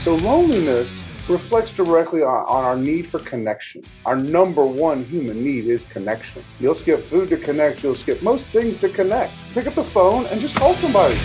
So loneliness reflects directly on, on, our need for connection. Our number one human need is connection. You'll skip food to connect, you'll skip most things to connect. Pick up the phone and just call somebody.